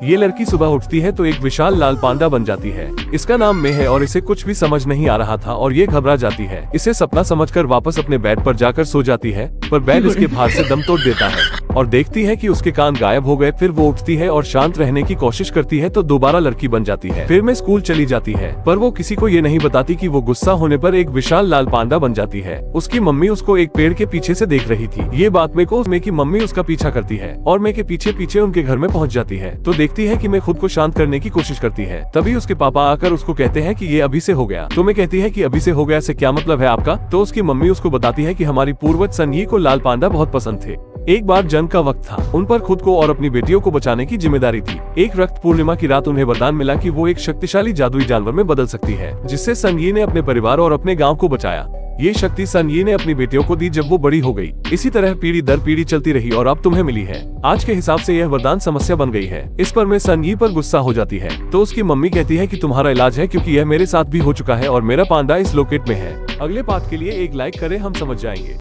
ये लड़की सुबह उठती है तो एक विशाल लाल पांडा बन जाती है। इसका नाम मे है और इसे कुछ भी समझ नहीं आ रहा था और ये घबरा जाती है। इसे सपना समझकर वापस अपने बेड पर जाकर सो जाती है। पर बेड इसके भार से दम तोड़ देता है और देखती है कि उसके कान गायब हो गए फिर वो उठती है और शांत रहने की कोशिश करती है तो दोबारा लड़की बन जाती है। फिर में स्कूल चली जाती है पर वो किसी को ये नहीं बताती कि वो गुस्सा होने पर एक विशाल लाल पांडा बन जाती है। उसकी मम्मी उसको एक पेड़ के पीछे से देख रही थी। ये बात में को उसमें की मम्मी उसका पीछा करती है और मैं के पीछे पीछे उनके घर में पहुँच जाती है। तो देखती है की मैं खुद को शांत करने की कोशिश करती है। तभी उसके पापा आकर उसको कहते हैं की ये अभी से हो गया। तो मैं कहती है की अभी से हो गया से क्या मतलब है आपका? तो उसकी मम्मी उसको बताती है की हमारी पूर्वज सनही को लाल पांडा बहुत पसंद थे। एक बार जंग का वक्त था। उन पर खुद को और अपनी बेटियों को बचाने की ज़िम्मेदारी थी। एक रक्त पूर्णिमा की रात उन्हें वरदान मिला कि वो एक शक्तिशाली जादुई जानवर में बदल सकती है, जिससे संगी ने अपने परिवार और अपने गाँव को बचाया। ये शक्ति सनयी ने अपनी बेटियों को दी जब वो बड़ी हो गई। इसी तरह पीढ़ी दर पीढ़ी चलती रही और अब तुम्हें मिली है। आज के हिसाब से यह वरदान समस्या बन गई है। इस पर मैं सनयी पर गुस्सा हो जाती है। तो उसकी मम्मी कहती है कि तुम्हारा इलाज है क्योंकि यह मेरे साथ भी हो चुका है और मेरा पांडा इस लोकेट में है। अगले पार्ट के लिए एक लाइक करें, हम समझ जाएँगे।